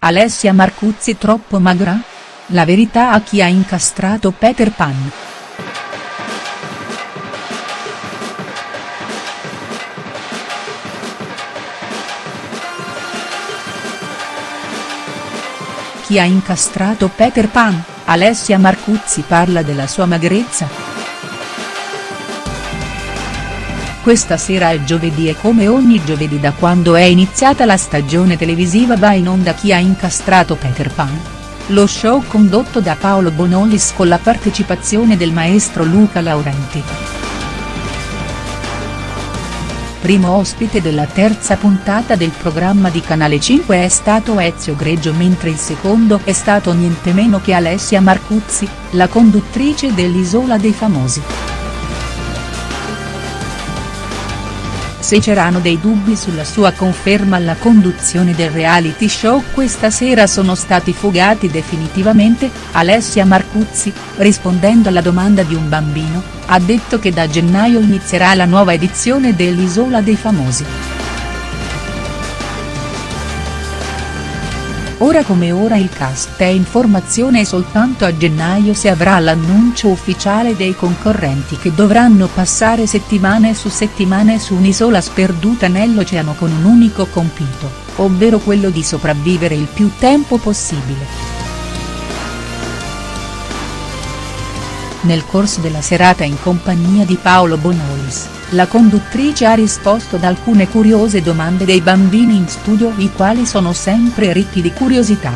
Alessia Marcuzzi troppo magra? La verità a chi ha incastrato Peter Pan. Chi ha incastrato Peter Pan, Alessia Marcuzzi parla della sua magrezza?. Questa sera è giovedì e come ogni giovedì da quando è iniziata la stagione televisiva va in onda Chi ha incastrato Peter Pan. Lo show condotto da Paolo Bonolis con la partecipazione del maestro Luca Laurenti. Primo ospite della terza puntata del programma di Canale 5 è stato Ezio Greggio mentre il secondo è stato niente meno che Alessia Marcuzzi, la conduttrice dell'Isola dei Famosi. Se c'erano dei dubbi sulla sua conferma alla conduzione del reality show questa sera sono stati fugati definitivamente, Alessia Marcuzzi, rispondendo alla domanda di un bambino, ha detto che da gennaio inizierà la nuova edizione dell'Isola dei Famosi. Ora come ora il cast è in formazione e soltanto a gennaio si avrà l'annuncio ufficiale dei concorrenti che dovranno passare settimane su settimane su un'isola sperduta nell'oceano con un unico compito, ovvero quello di sopravvivere il più tempo possibile. Nel corso della serata in compagnia di Paolo Bonolis, la conduttrice ha risposto ad alcune curiose domande dei bambini in studio i quali sono sempre ricchi di curiosità.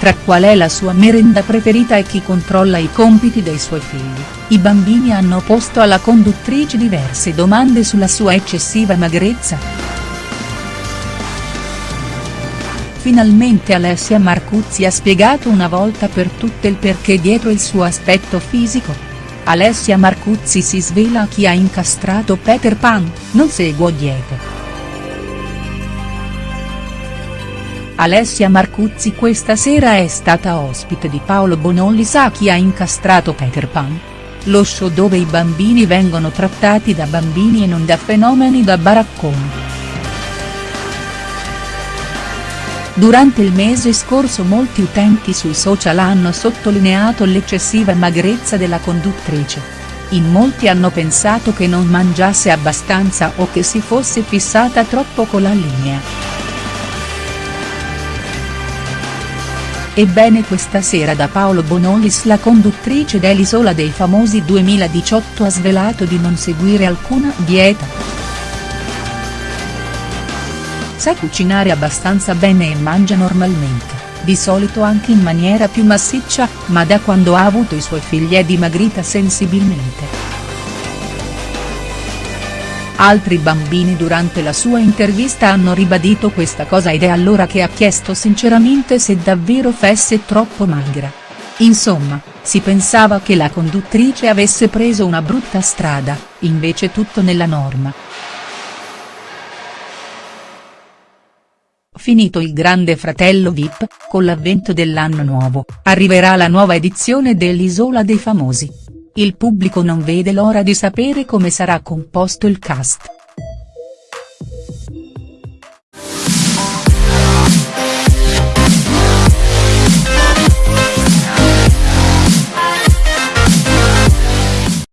Tra qual è la sua merenda preferita e chi controlla i compiti dei suoi figli, i bambini hanno posto alla conduttrice diverse domande sulla sua eccessiva magrezza. Finalmente Alessia Marcuzzi ha spiegato una volta per tutte il perché dietro il suo aspetto fisico. Alessia Marcuzzi si svela chi ha incastrato Peter Pan, non seguo diete. Alessia Marcuzzi questa sera è stata ospite di Paolo Bonolli sa chi ha incastrato Peter Pan. Lo show dove i bambini vengono trattati da bambini e non da fenomeni da baracconi. Durante il mese scorso molti utenti sui social hanno sottolineato l'eccessiva magrezza della conduttrice. In molti hanno pensato che non mangiasse abbastanza o che si fosse fissata troppo con la linea. Ebbene questa sera da Paolo Bonolis la conduttrice dell'Isola dei Famosi 2018 ha svelato di non seguire alcuna dieta. Sa cucinare abbastanza bene e mangia normalmente, di solito anche in maniera più massiccia, ma da quando ha avuto i suoi figli è dimagrita sensibilmente. Altri bambini durante la sua intervista hanno ribadito questa cosa ed è allora che ha chiesto sinceramente se davvero fosse troppo magra. Insomma, si pensava che la conduttrice avesse preso una brutta strada, invece tutto nella norma. Finito il grande fratello Vip, con l'avvento dell'anno nuovo, arriverà la nuova edizione dell'Isola dei Famosi. Il pubblico non vede l'ora di sapere come sarà composto il cast.